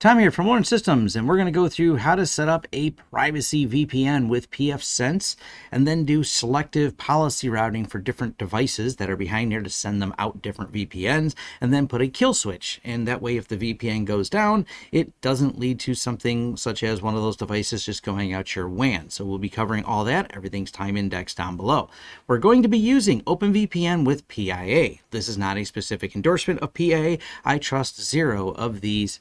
Tom here from Lawrence Systems, and we're going to go through how to set up a privacy VPN with pfSense and then do selective policy routing for different devices that are behind here to send them out different VPNs and then put a kill switch. And that way, if the VPN goes down, it doesn't lead to something such as one of those devices just going out your WAN. So we'll be covering all that. Everything's time indexed down below. We're going to be using OpenVPN with PIA. This is not a specific endorsement of PIA. I trust zero of these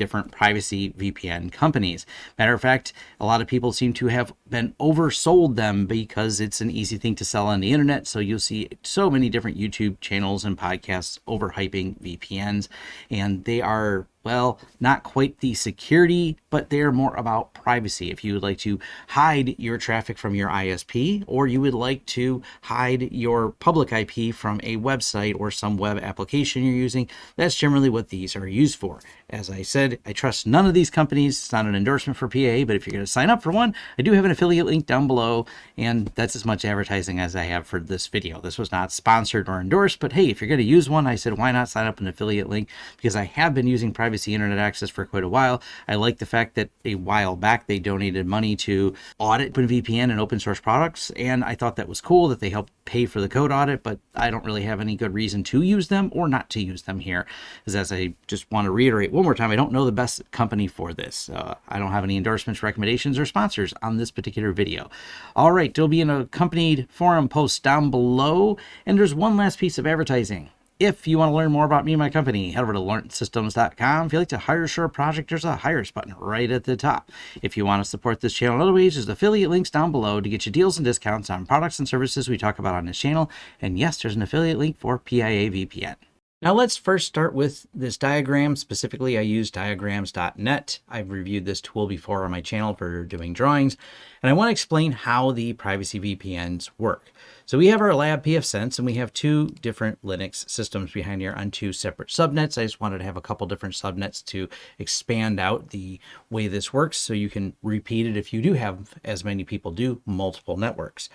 different privacy VPN companies. Matter of fact, a lot of people seem to have been oversold them because it's an easy thing to sell on the internet. So you'll see so many different YouTube channels and podcasts overhyping VPNs, and they are well, not quite the security, but they're more about privacy. If you would like to hide your traffic from your ISP, or you would like to hide your public IP from a website or some web application you're using, that's generally what these are used for. As I said, I trust none of these companies. It's not an endorsement for PIA, but if you're going to sign up for one, I do have an affiliate link down below, and that's as much advertising as I have for this video. This was not sponsored or endorsed, but hey, if you're going to use one, I said, why not sign up an affiliate link? Because I have been using private privacy internet access for quite a while. I like the fact that a while back they donated money to audit OpenVPN and open source products, and I thought that was cool that they helped pay for the code audit, but I don't really have any good reason to use them or not to use them here. Because as I just want to reiterate one more time, I don't know the best company for this. Uh, I don't have any endorsements, recommendations, or sponsors on this particular video. All right, there'll be an accompanied forum post down below, and there's one last piece of advertising. If you want to learn more about me and my company, head over to lawrencesystems.com. If you'd like to hire share a project, there's a hires button right at the top. If you want to support this channel in other ways, there's affiliate links down below to get you deals and discounts on products and services we talk about on this channel. And yes, there's an affiliate link for PIA VPN. Now let's first start with this diagram. Specifically, I use diagrams.net. I've reviewed this tool before on my channel for doing drawings, and I want to explain how the privacy VPNs work. So we have our lab pfSense, and we have two different Linux systems behind here on two separate subnets. I just wanted to have a couple different subnets to expand out the way this works so you can repeat it if you do have, as many people do, multiple networks.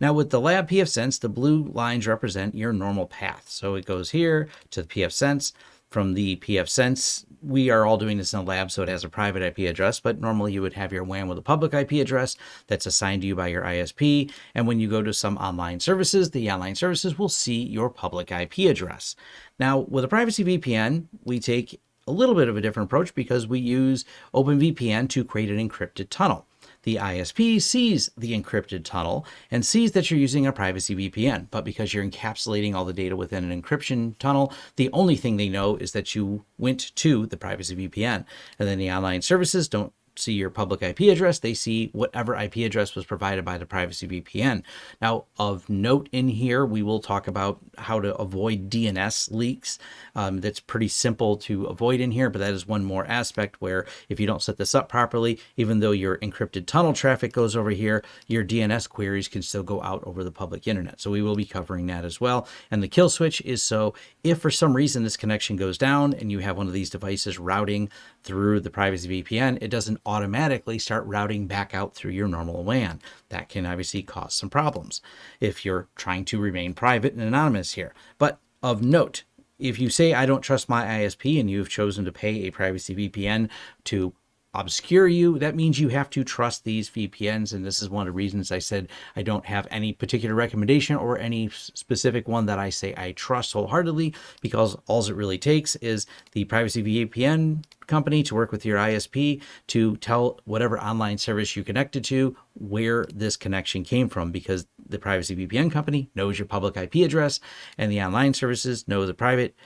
Now with the lab pfSense, the blue lines represent your normal path. So it goes here to the pfSense. From the pfSense, we are all doing this in a lab, so it has a private IP address, but normally you would have your WAN with a public IP address that's assigned to you by your ISP. And when you go to some online services, the online services will see your public IP address. Now, with a privacy VPN, we take a little bit of a different approach because we use OpenVPN to create an encrypted tunnel. The ISP sees the encrypted tunnel and sees that you're using a privacy VPN, but because you're encapsulating all the data within an encryption tunnel, the only thing they know is that you went to the privacy VPN. And then the online services don't see your public IP address, they see whatever IP address was provided by the privacy VPN. Now, of note in here, we will talk about how to avoid DNS leaks. Um, that's pretty simple to avoid in here, but that is one more aspect where if you don't set this up properly, even though your encrypted tunnel traffic goes over here, your DNS queries can still go out over the public internet. So we will be covering that as well. And the kill switch is so if for some reason this connection goes down and you have one of these devices routing through the privacy VPN, it doesn't automatically start routing back out through your normal WAN. That can obviously cause some problems if you're trying to remain private and anonymous here. But of note, if you say I don't trust my ISP and you've chosen to pay a privacy VPN to obscure you, that means you have to trust these VPNs. And this is one of the reasons I said I don't have any particular recommendation or any specific one that I say I trust wholeheartedly because all it really takes is the privacy VPN company to work with your ISP to tell whatever online service you connected to where this connection came from because the privacy VPN company knows your public IP address and the online services know the private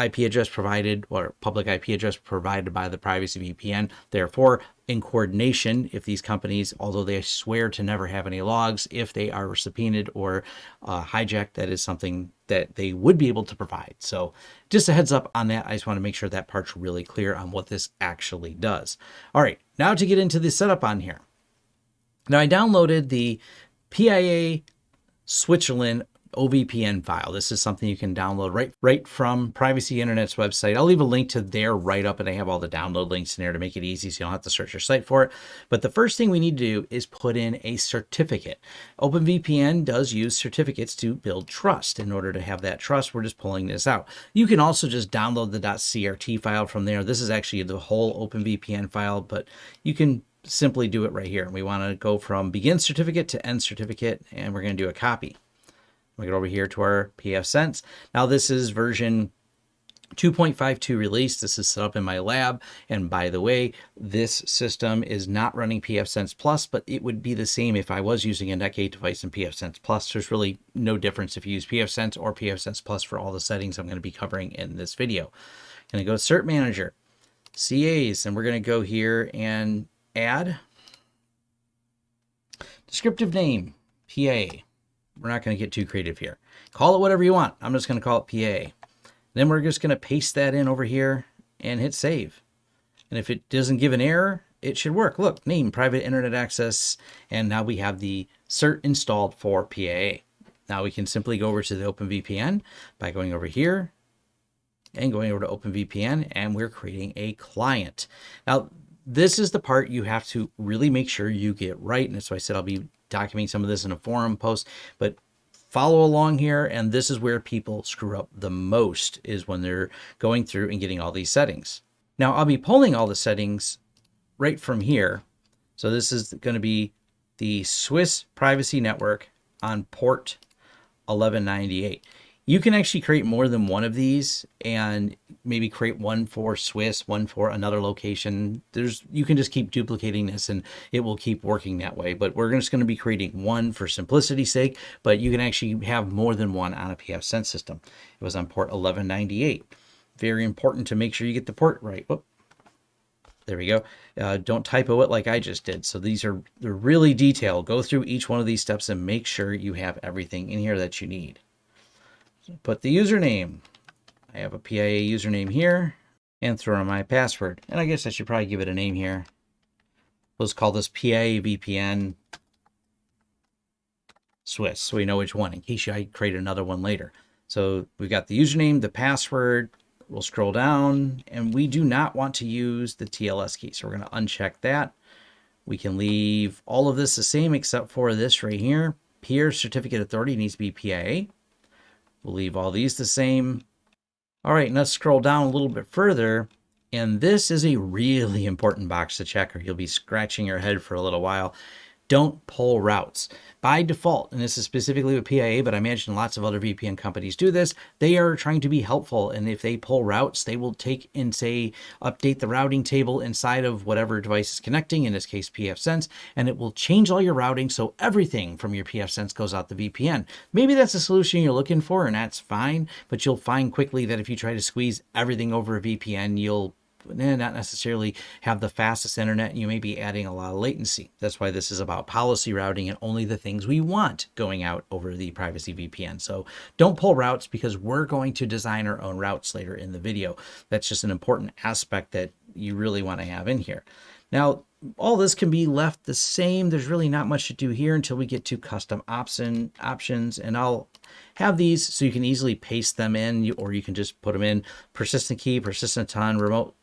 IP address provided or public IP address provided by the privacy VPN. Therefore, in coordination, if these companies, although they swear to never have any logs, if they are subpoenaed or uh, hijacked, that is something that they would be able to provide. So just a heads up on that. I just want to make sure that part's really clear on what this actually does. All right, now to get into the setup on here. Now I downloaded the PIA Switzerland OVPN file. This is something you can download right right from Privacy Internet's website. I'll leave a link to their write up and I have all the download links in there to make it easy so you don't have to search your site for it. But the first thing we need to do is put in a certificate. OpenVPN does use certificates to build trust. In order to have that trust, we're just pulling this out. You can also just download the .crt file from there. This is actually the whole OpenVPN file, but you can simply do it right here. We want to go from begin certificate to end certificate, and we're going to do a copy. We get over here to our pfSense. Now this is version 2.52 release. This is set up in my lab. And by the way, this system is not running pfSense Plus, but it would be the same if I was using a Netgate device in pfSense Plus. There's really no difference if you use pfSense or pfSense Plus for all the settings I'm going to be covering in this video. I'm going to go to Cert Manager, CAs, and we're going to go here and add descriptive name, PIA. We're not going to get too creative here. Call it whatever you want. I'm just going to call it PIA. Then we're just going to paste that in over here and hit save. And if it doesn't give an error, it should work. Look, name private internet access. And now we have the cert installed for PIA. Now we can simply go over to the OpenVPN by going over here and going over to OpenVPN and we're creating a client. Now, this is the part you have to really make sure you get right. And so I said I'll be documenting some of this in a forum post, but follow along here. And this is where people screw up the most is when they're going through and getting all these settings. Now I'll be pulling all the settings right from here. So this is going to be the Swiss privacy network on port 1198 you can actually create more than one of these and maybe create one for Swiss, one for another location. There's you can just keep duplicating this and it will keep working that way. But we're just going to be creating one for simplicity's sake, but you can actually have more than one on a pfSense system. It was on port 1198. Very important to make sure you get the port right. Whoop. There we go. Uh, don't typo it like I just did. So these are they're really detailed. Go through each one of these steps and make sure you have everything in here that you need put the username. I have a PIA username here and throw in my password. And I guess I should probably give it a name here. Let's call this PIA VPN Swiss so we know which one in case I create another one later. So we've got the username, the password. We'll scroll down and we do not want to use the TLS key. So we're going to uncheck that. We can leave all of this the same except for this right here. Peer certificate authority needs to be PIA. We'll leave all these the same. All right, let's scroll down a little bit further. And this is a really important box to check or you'll be scratching your head for a little while don't pull routes. By default, and this is specifically with PIA, but I imagine lots of other VPN companies do this, they are trying to be helpful. And if they pull routes, they will take and say, update the routing table inside of whatever device is connecting, in this case, pfSense, and it will change all your routing so everything from your pfSense goes out the VPN. Maybe that's a solution you're looking for, and that's fine, but you'll find quickly that if you try to squeeze everything over a VPN, you'll eh, not necessarily have the fastest internet. You may be adding a lot of latency. That's why this is about policy routing and only the things we want going out over the privacy VPN. So don't pull routes because we're going to design our own routes later in the video. That's just an important aspect that you really want to have in here. Now, all this can be left the same. There's really not much to do here until we get to custom option options. And I'll have these so you can easily paste them in, or you can just put them in persistent key, persistent tun, remote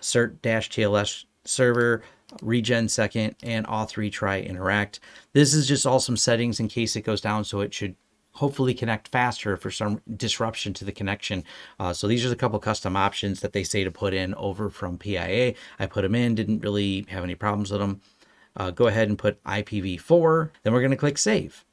cert dash TLS server, regen second, and auth retry interact. This is just all some settings in case it goes down, so it should hopefully connect faster for some disruption to the connection. Uh, so these are a couple custom options that they say to put in over from PIA. I put them in, didn't really have any problems with them. Uh, go ahead and put IPv4. Then we're going to click save.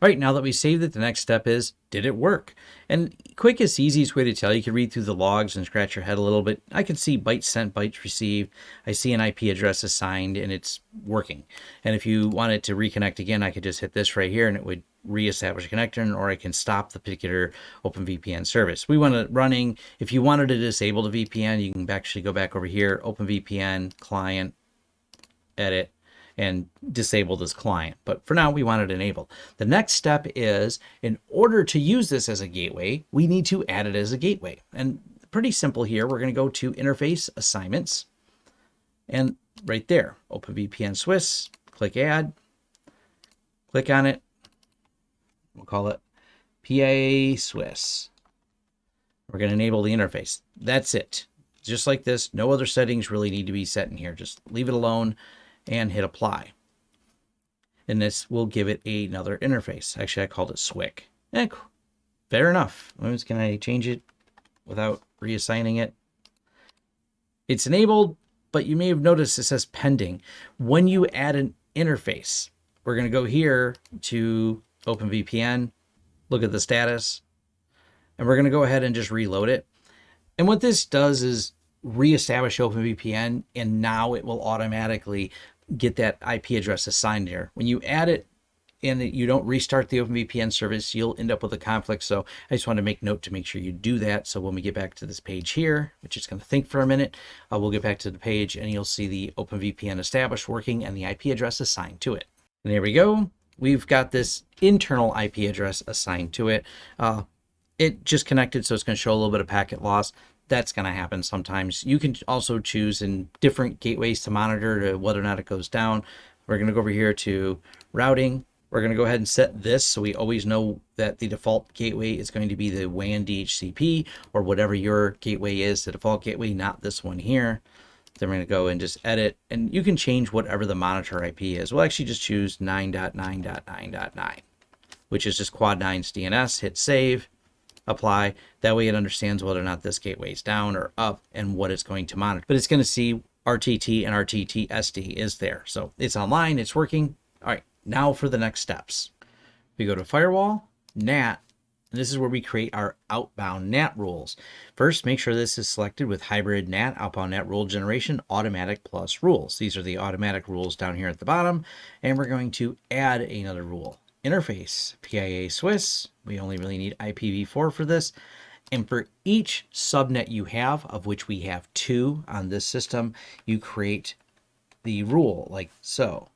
All right, now that we saved it, the next step is, did it work? And quickest, easiest way to tell, you can read through the logs and scratch your head a little bit. I can see bytes sent, bytes received. I see an IP address assigned and it's working. And if you wanted to reconnect again, I could just hit this right here and it would reestablish a connection or I can stop the particular OpenVPN service. We want it running. If you wanted to disable the VPN, you can actually go back over here, OpenVPN, client, edit, and disable this client. But for now, we want it enabled. The next step is in order to use this as a gateway, we need to add it as a gateway. And pretty simple here. We're going to go to interface assignments and right there, OpenVPN Swiss, click add, click on it. We'll call it PIA Swiss. We're going to enable the interface. That's it. Just like this, no other settings really need to be set in here. Just leave it alone and hit apply. And this will give it another interface. Actually, I called it SWIC. Eh, fair enough. Can I change it without reassigning it? It's enabled, but you may have noticed it says pending. When you add an interface, we're going to go here to OpenVPN, look at the status, and we're going to go ahead and just reload it. And what this does is reestablish OpenVPN, and now it will automatically get that IP address assigned there. When you add it and you don't restart the OpenVPN service, you'll end up with a conflict. So I just want to make note to make sure you do that. So when we get back to this page here, which is going to think for a minute, uh, we'll get back to the page and you'll see the OpenVPN established working and the IP address assigned to it. And there we go. We've got this internal IP address assigned to it. Uh, it just connected, so it's going to show a little bit of packet loss. That's going to happen sometimes. You can also choose in different gateways to monitor to whether or not it goes down. We're going to go over here to routing. We're going to go ahead and set this so we always know that the default gateway is going to be the WAN DHCP or whatever your gateway is, the default gateway, not this one here. Then we're going to go and just edit, and you can change whatever the monitor IP is. We'll actually just choose 9.9.9.9, which is just Quad 9's DNS. Hit save apply. That way it understands whether or not this gateway is down or up and what it's going to monitor. But it's going to see RTT and RTT SD is there. So it's online, it's working. All right, now for the next steps. We go to firewall, NAT, and this is where we create our outbound NAT rules. First, make sure this is selected with hybrid NAT, outbound NAT rule generation, automatic plus rules. These are the automatic rules down here at the bottom, and we're going to add another rule interface, PIA Swiss. We only really need IPv4 for this. And for each subnet you have, of which we have two on this system, you create the rule like so.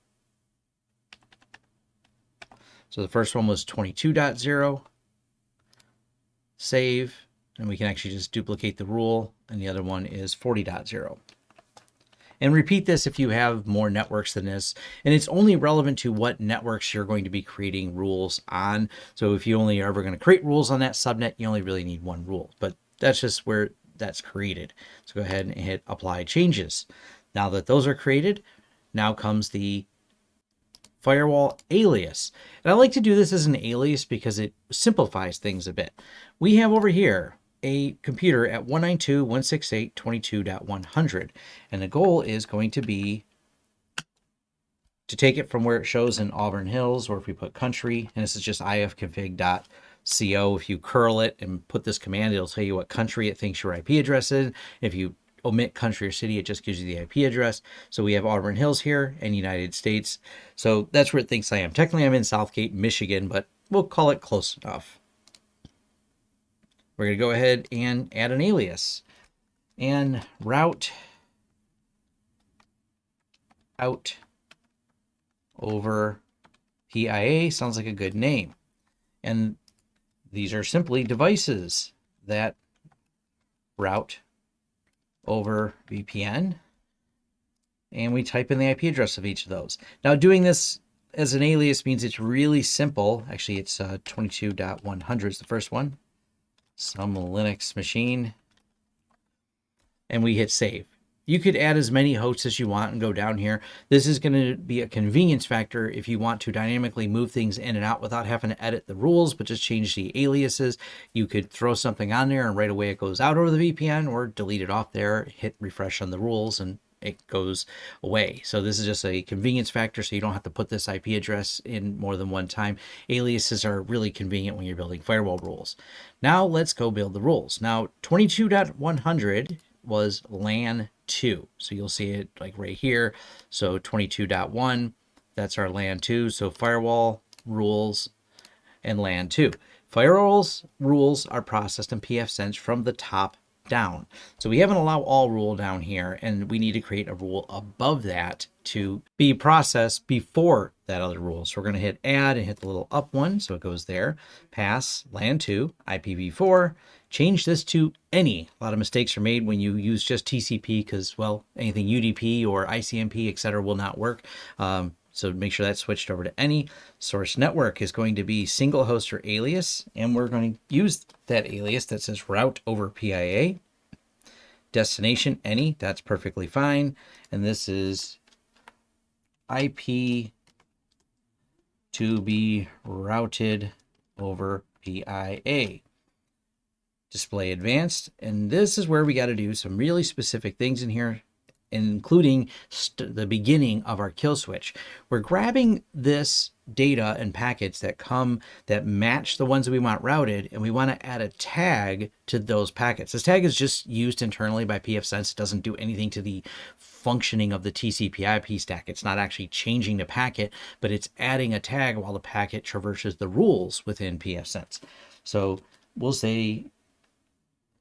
So the first one was 22.0, save, and we can actually just duplicate the rule, and the other one is 40.0. And repeat this if you have more networks than this. And it's only relevant to what networks you're going to be creating rules on. So if you only are ever going to create rules on that subnet, you only really need one rule. But that's just where that's created. So go ahead and hit apply changes. Now that those are created, now comes the firewall alias. And I like to do this as an alias because it simplifies things a bit. We have over here a computer at 192.168.22.100. And the goal is going to be to take it from where it shows in Auburn Hills, or if we put country, and this is just ifconfig.co. If you curl it and put this command, it'll tell you what country it thinks your IP address is. If you omit country or city, it just gives you the IP address. So we have Auburn Hills here and United States. So that's where it thinks I am. Technically, I'm in Southgate, Michigan, but we'll call it close enough. We're going to go ahead and add an alias and route out over PIA sounds like a good name. And these are simply devices that route over VPN. And we type in the IP address of each of those. Now doing this as an alias means it's really simple. Actually, it's uh, 22.100 is the first one some Linux machine, and we hit save. You could add as many hosts as you want and go down here. This is going to be a convenience factor if you want to dynamically move things in and out without having to edit the rules, but just change the aliases. You could throw something on there and right away it goes out over the VPN or delete it off there, hit refresh on the rules and it goes away. So this is just a convenience factor so you don't have to put this IP address in more than one time. Aliases are really convenient when you're building firewall rules. Now let's go build the rules. Now 22.100 was LAN 2. So you'll see it like right here. So 22.1, that's our LAN 2. So firewall rules and LAN 2. Firewalls rules are processed in pfSense from the top down. So we have an allow all rule down here, and we need to create a rule above that to be processed before that other rule. So we're going to hit add and hit the little up one. So it goes there, pass LAN 2, IPv4, change this to any. A lot of mistakes are made when you use just TCP because, well, anything UDP or ICMP, etc., will not work. Um, So make sure that's switched over to any. Source network is going to be single host or alias, and we're going to use that alias that says route over PIA. Destination, any, that's perfectly fine. And this is IP to be routed over PIA. Display advanced, and this is where we got to do some really specific things in here including the beginning of our kill switch. We're grabbing this data and packets that come that match the ones that we want routed, and we want to add a tag to those packets. This tag is just used internally by pfSense. It doesn't do anything to the functioning of the TCP/IP stack. It's not actually changing the packet, but it's adding a tag while the packet traverses the rules within pfSense. So we'll say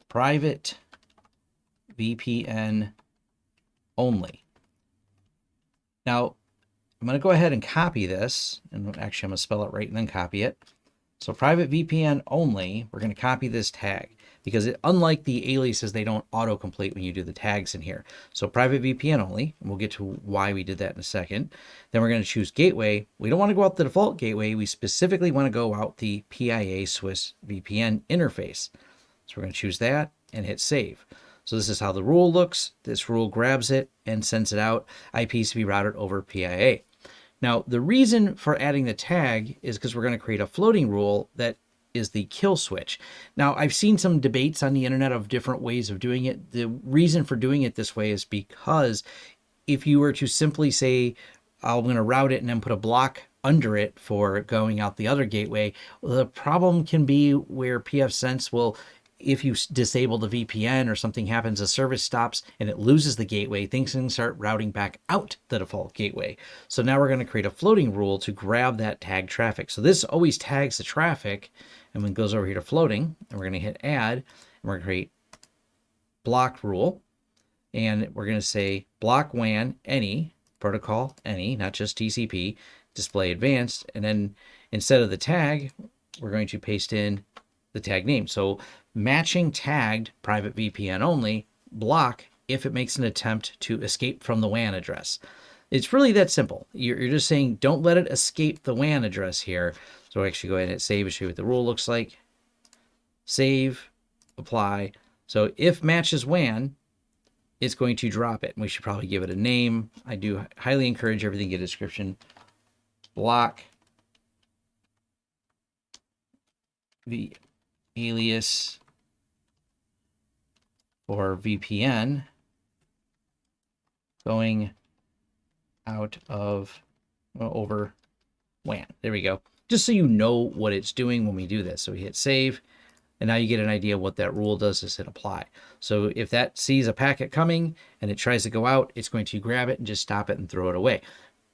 private VPN only. Now, I'm going to go ahead and copy this, and actually I'm going to spell it right and then copy it. So private VPN only, we're going to copy this tag because it, unlike the aliases, they don't autocomplete when you do the tags in here. So private VPN only, and we'll get to why we did that in a second. Then we're going to choose gateway. We don't want to go out the default gateway. We specifically want to go out the PIA Swiss VPN interface. So we're going to choose that and hit save. So this is how the rule looks. This rule grabs it and sends it out. IPs to be routed over PIA. Now, the reason for adding the tag is because we're going to create a floating rule that is the kill switch. Now, I've seen some debates on the internet of different ways of doing it. The reason for doing it this way is because if you were to simply say, I'm going to route it and then put a block under it for going out the other gateway, the problem can be where pfSense will if you disable the VPN or something happens, the service stops and it loses the gateway, things can start routing back out the default gateway. So now we're going to create a floating rule to grab that tag traffic. So this always tags the traffic and then goes over here to floating and we're going to hit add and we're going to create block rule and we're going to say block WAN any protocol any, not just TCP, display advanced. And then instead of the tag, we're going to paste in the tag name. So matching tagged private VPN only block if it makes an attempt to escape from the WAN address. It's really that simple. You're, you're just saying don't let it escape the WAN address here. So actually go ahead and save and show you what the rule looks like. Save, apply. So if matches WAN, it's going to drop it. And We should probably give it a name. I do highly encourage everything get a description. Block the alias or VPN going out of well, over WAN. There we go. Just so you know what it's doing when we do this. So we hit save, and now you get an idea what that rule does is hit apply. So if that sees a packet coming and it tries to go out, it's going to grab it and just stop it and throw it away.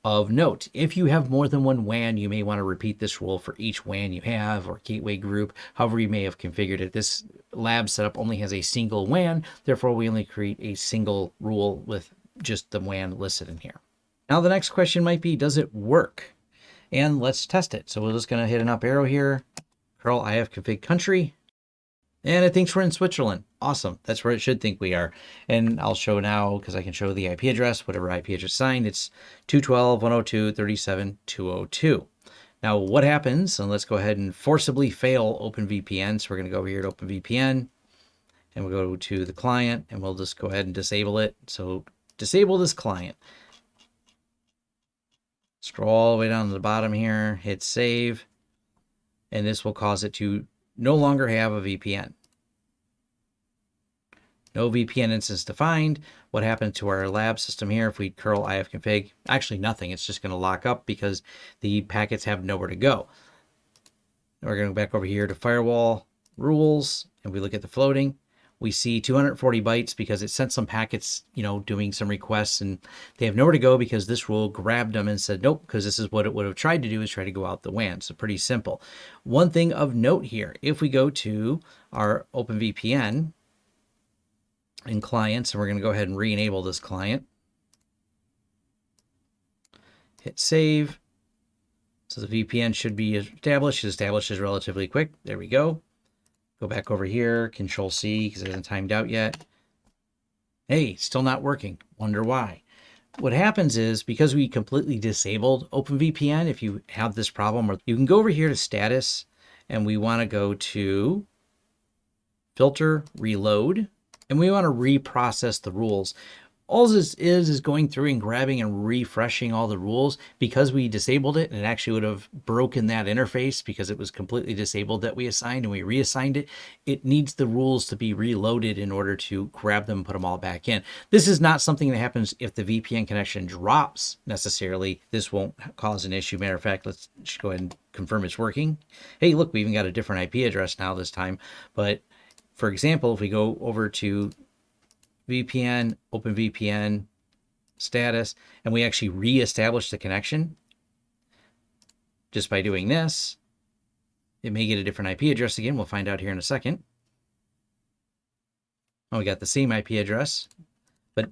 Of note, if you have more than one WAN, you may want to repeat this rule for each WAN you have or gateway group, however you may have configured it. This lab setup only has a single WAN, therefore we only create a single rule with just the WAN listed in here. Now the next question might be, does it work? And let's test it. So we're just going to hit an up arrow here, curl ifconfig country, and it thinks we're in Switzerland. Awesome. That's where it should think we are. And I'll show now because I can show the IP address, whatever IP address signed. It's 212.102.37.202. Now what happens, and let's go ahead and forcibly fail OpenVPN. So we're going to go over here to OpenVPN and we'll go to the client and we'll just go ahead and disable it. So disable this client. Scroll all the way down to the bottom here, hit save, and this will cause it to no longer have a VPN. No VPN instance defined. What happened to our lab system here if we curl ifconfig? Actually nothing. It's just going to lock up because the packets have nowhere to go. We're going to go back over here to firewall rules and we look at the floating we see 240 bytes because it sent some packets, you know, doing some requests and they have nowhere to go because this rule grabbed them and said, nope, because this is what it would have tried to do is try to go out the WAN. So pretty simple. One thing of note here, if we go to our OpenVPN in clients, and we're going to go ahead and re-enable this client, hit save. So the VPN should be established. It establishes relatively quick. There we go. Go back over here, Control C, because it hasn't timed out yet. Hey, still not working. Wonder why. what happens is because we completely disabled OpenVPN, if you have this problem, or you can go over here to status and we want to go to filter reload and we want to reprocess the rules all this is is going through and grabbing and refreshing all the rules because we disabled it and it actually would have broken that interface because it was completely disabled that we assigned and we reassigned it. It needs the rules to be reloaded in order to grab them put them all back in. This is not something that happens if the vpn connection drops necessarily. This won't cause an issue. Matter of fact let's just go ahead and confirm it's working. Hey look we even got a different ip address now this time. But for example if we go over to VPN, OpenVPN status, and we actually reestablish the connection just by doing this. It may get a different IP address again. We'll find out here in a second. Oh, we got the same IP address, but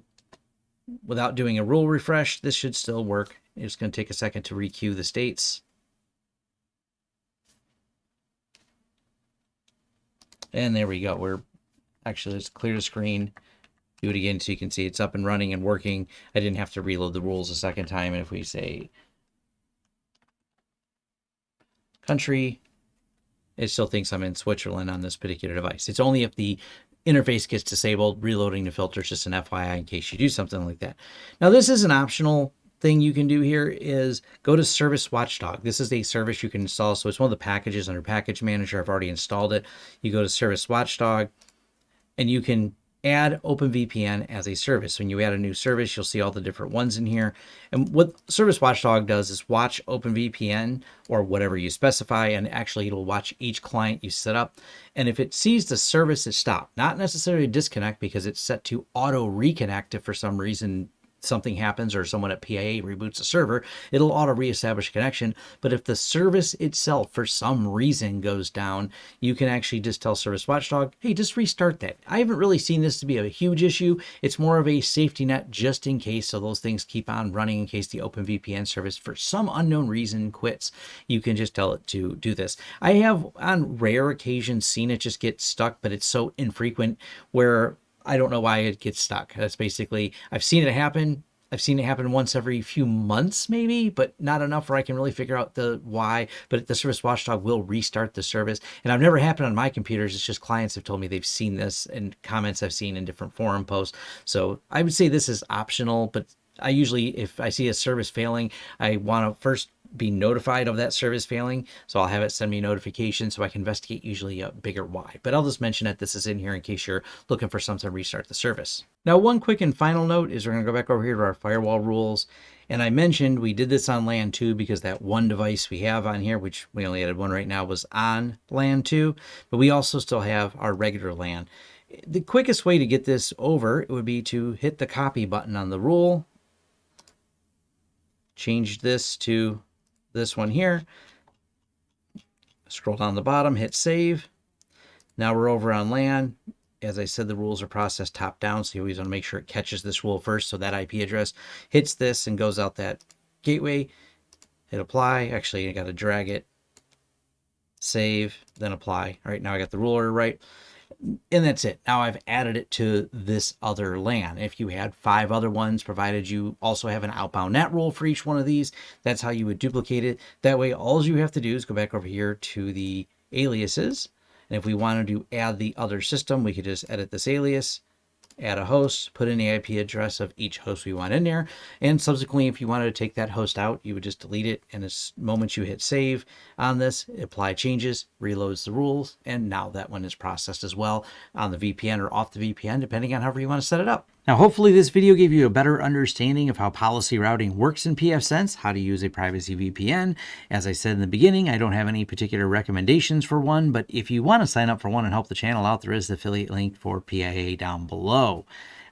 without doing a rule refresh, this should still work. It's going to take a second to requeue the states. And there we go. We're actually, let's clear the screen do it again so you can see it's up and running and working. I didn't have to reload the rules a second time. And if we say country, it still thinks I'm in Switzerland on this particular device. It's only if the interface gets disabled, reloading the filter is just an FYI in case you do something like that. Now this is an optional thing you can do here is go to Service Watchdog. This is a service you can install. So it's one of the packages under Package Manager. I've already installed it. You go to Service Watchdog and you can add OpenVPN as a service. When you add a new service, you'll see all the different ones in here. And what Service Watchdog does is watch OpenVPN or whatever you specify, and actually it'll watch each client you set up. And if it sees the service is stopped, not necessarily disconnect because it's set to auto reconnect if for some reason something happens or someone at PIA reboots a server, it'll auto reestablish a connection. But if the service itself, for some reason, goes down, you can actually just tell Service Watchdog, hey, just restart that. I haven't really seen this to be a huge issue. It's more of a safety net just in case. So those things keep on running in case the OpenVPN service, for some unknown reason, quits. You can just tell it to do this. I have on rare occasions seen it just get stuck, but it's so infrequent where I don't know why it gets stuck. That's basically, I've seen it happen. I've seen it happen once every few months, maybe, but not enough where I can really figure out the why. But the service watchdog will restart the service. And I've never happened on my computers. It's just clients have told me they've seen this and comments I've seen in different forum posts. So I would say this is optional, but I usually, if I see a service failing, I want to first be notified of that service failing. So I'll have it send me notification so I can investigate usually a bigger why. But I'll just mention that this is in here in case you're looking for something to restart the service. Now, one quick and final note is we're going to go back over here to our firewall rules. And I mentioned we did this on LAN 2 because that one device we have on here, which we only added one right now, was on LAN 2. But we also still have our regular LAN. The quickest way to get this over would be to hit the copy button on the rule, change this to this one here. Scroll down the bottom, hit save. Now we're over on LAN. As I said, the rules are processed top down, so you always want to make sure it catches this rule first. So that IP address hits this and goes out that gateway. Hit apply. Actually, I got to drag it, save, then apply. All right, now I got the ruler right and that's it. Now I've added it to this other LAN. If you had five other ones, provided you also have an outbound NAT rule for each one of these, that's how you would duplicate it. That way, all you have to do is go back over here to the aliases. And if we wanted to add the other system, we could just edit this alias, add a host, put in the IP address of each host we want in there. And subsequently, if you wanted to take that host out, you would just delete it. And the moment you hit save on this, apply changes, reloads the rules. And now that one is processed as well on the VPN or off the VPN, depending on however you want to set it up. Now, hopefully this video gave you a better understanding of how policy routing works in pfSense, how to use a privacy VPN. As I said in the beginning, I don't have any particular recommendations for one, but if you want to sign up for one and help the channel out, there is the affiliate link for PIA down below.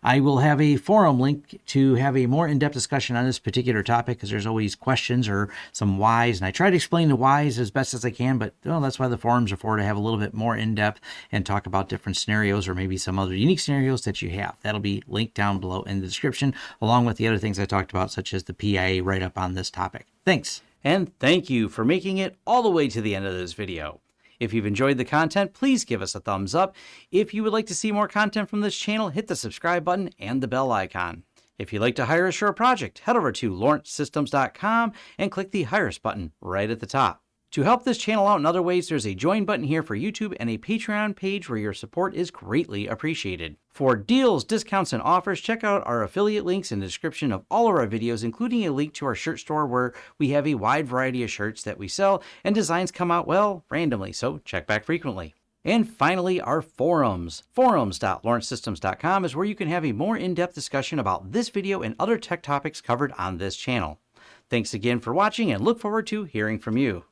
I will have a forum link to have a more in-depth discussion on this particular topic because there's always questions or some whys. And I try to explain the whys as best as I can, but well, that's why the forums are for to have a little bit more in-depth and talk about different scenarios or maybe some other unique scenarios that you have. That'll be linked down below in the description, along with the other things I talked about, such as the PIA write-up on this topic. Thanks. And thank you for making it all the way to the end of this video. If you've enjoyed the content, please give us a thumbs up. If you would like to see more content from this channel, hit the subscribe button and the bell icon. If you'd like to hire a project, head over to lawrencesystems.com and click the Hire Us button right at the top. To help this channel out in other ways, there's a join button here for YouTube and a Patreon page where your support is greatly appreciated. For deals, discounts, and offers, check out our affiliate links in the description of all of our videos, including a link to our shirt store where we have a wide variety of shirts that we sell and designs come out, well, randomly, so check back frequently. And finally, our forums. Forums.lawrencesystems.com is where you can have a more in-depth discussion about this video and other tech topics covered on this channel. Thanks again for watching and look forward to hearing from you.